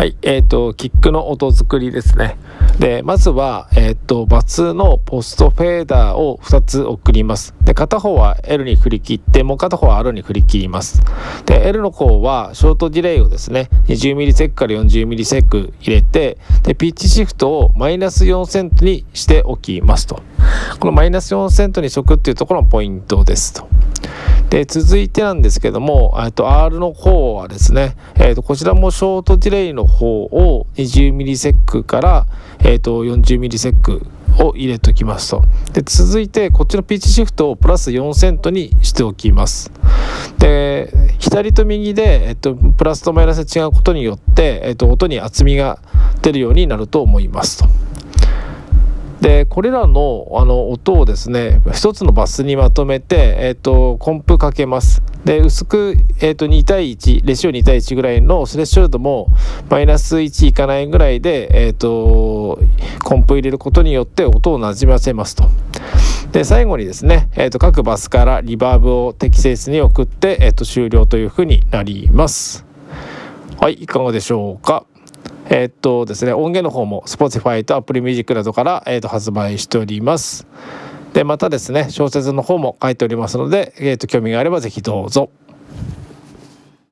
はい、えっ、ー、と、キックの音作りですね。で、まずは、えっ、ー、と、バツのポストフェーダーを2つ送ります。で、片方は L に振り切って、もう片方は R に振り切ります。で、L の方は、ショートディレイをですね、20ミリセックから40ミリセック入れて、で、ピッチシフトをマイナス4セントにしておきますと。このマイナス4セントにしとくっていうところのポイントですと。で続いてなんですけどもと R の方はですね、えー、とこちらもショートディレイの方を20ミリセックから、えー、と40ミリセックを入れておきますとで続いてこっちのピッチシフトをプラス4セントにしておきますで左と右で、えっと、プラスとマイナスが違うことによって、えっと、音に厚みが出るようになると思いますと。これらのあの音をですね一つのバスにまとめて、えーと、コンプかけますで薄く、えーと、2対1レシオ2対1ぐらいのスレッショルドもマイナス1いかないぐらいで、えーと、コンプ入れることによって音をなじませますと。で最後にですね、えー、と各バスからリバーブを適切に送って、えー、と終了というふうになります。はいいかがでしょうか？えー、っとですね、音源の方も Spotify と Apple Music などから、えー、っと発売しております。で、またですね、小説の方も書いておりますので、えー、っと興味があれば是非どうぞ。